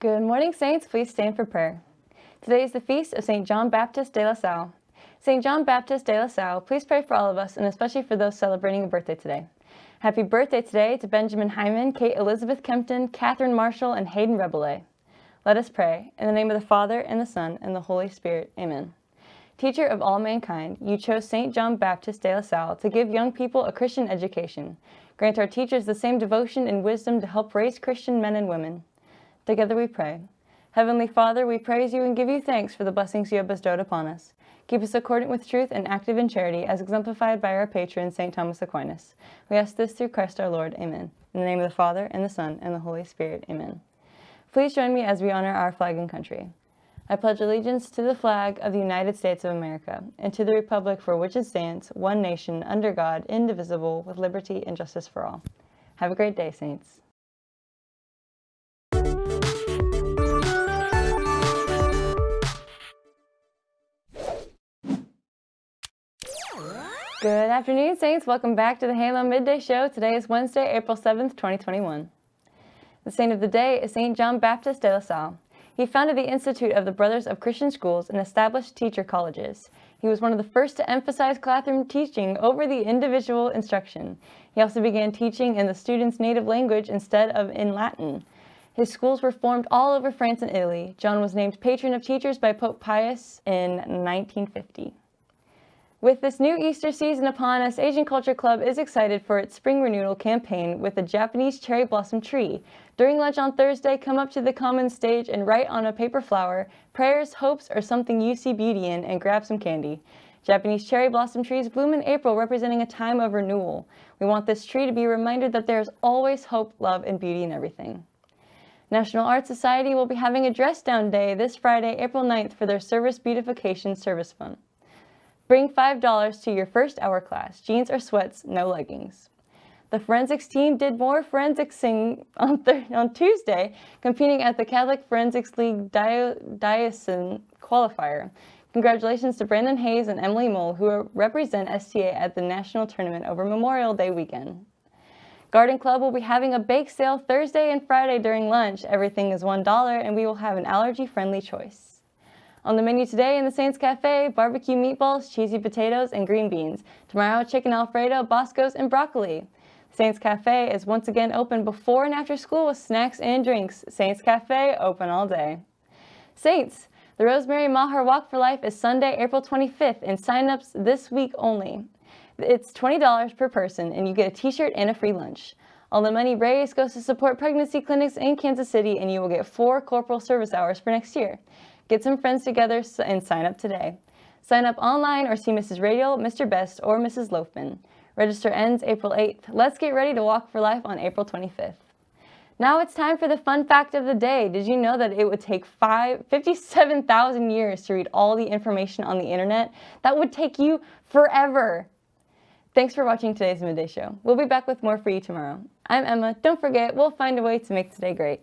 Good morning, Saints. Please stand for prayer. Today is the feast of St. John Baptist de la Salle. St. John Baptist de la Salle, please pray for all of us and especially for those celebrating a birthday today. Happy birthday today to Benjamin Hyman, Kate Elizabeth Kempton, Catherine Marshall, and Hayden Rebele. Let us pray. In the name of the Father, and the Son, and the Holy Spirit. Amen. Teacher of all mankind, you chose St. John Baptist de la Salle to give young people a Christian education. Grant our teachers the same devotion and wisdom to help raise Christian men and women. Together we pray. Heavenly Father, we praise you and give you thanks for the blessings you have bestowed upon us. Keep us accordant with truth and active in charity, as exemplified by our patron, St. Thomas Aquinas. We ask this through Christ our Lord. Amen. In the name of the Father, and the Son, and the Holy Spirit. Amen. Please join me as we honor our flag and country. I pledge allegiance to the flag of the United States of America, and to the republic for which it stands, one nation, under God, indivisible, with liberty and justice for all. Have a great day, Saints. Good afternoon, Saints. Welcome back to the Halo Midday Show. Today is Wednesday, April 7th, 2021. The saint of the day is St. John Baptist de la Salle. He founded the Institute of the Brothers of Christian Schools and established teacher colleges. He was one of the first to emphasize classroom teaching over the individual instruction. He also began teaching in the students' native language instead of in Latin. His schools were formed all over France and Italy. John was named patron of teachers by Pope Pius in 1950. With this new Easter season upon us, Asian Culture Club is excited for its spring renewal campaign with the Japanese cherry blossom tree. During lunch on Thursday, come up to the common stage and write on a paper flower prayers, hopes, or something you see beauty in and grab some candy. Japanese cherry blossom trees bloom in April, representing a time of renewal. We want this tree to be a reminder that there is always hope, love, and beauty in everything. National Art Society will be having a dress down day this Friday, April 9th for their Service Beautification Service Fund. Bring $5 to your first hour class. Jeans or sweats, no leggings. The forensics team did more forensicsing on, on Tuesday, competing at the Catholic Forensics League Diocesan qualifier. Congratulations to Brandon Hayes and Emily Mole, who represent STA at the national tournament over Memorial Day weekend. Garden Club will be having a bake sale Thursday and Friday during lunch. Everything is $1 and we will have an allergy-friendly choice. On the menu today in the Saints Cafe, barbecue meatballs, cheesy potatoes, and green beans. Tomorrow, chicken alfredo, boscos, and broccoli. Saints Cafe is once again open before and after school with snacks and drinks. Saints Cafe, open all day. Saints, the Rosemary Maher Walk for Life is Sunday, April 25th, and sign-ups this week only. It's $20 per person, and you get a t-shirt and a free lunch. All the money raised goes to support pregnancy clinics in Kansas City, and you will get four corporal service hours for next year. Get some friends together and sign up today. Sign up online or see Mrs. Radial, Mr. Best, or Mrs. Loafman. Register ends April 8th. Let's get ready to walk for life on April 25th. Now it's time for the fun fact of the day. Did you know that it would take 57,000 years to read all the information on the internet? That would take you forever. Thanks for watching today's Midday Show. We'll be back with more for you tomorrow. I'm Emma. Don't forget, we'll find a way to make today great.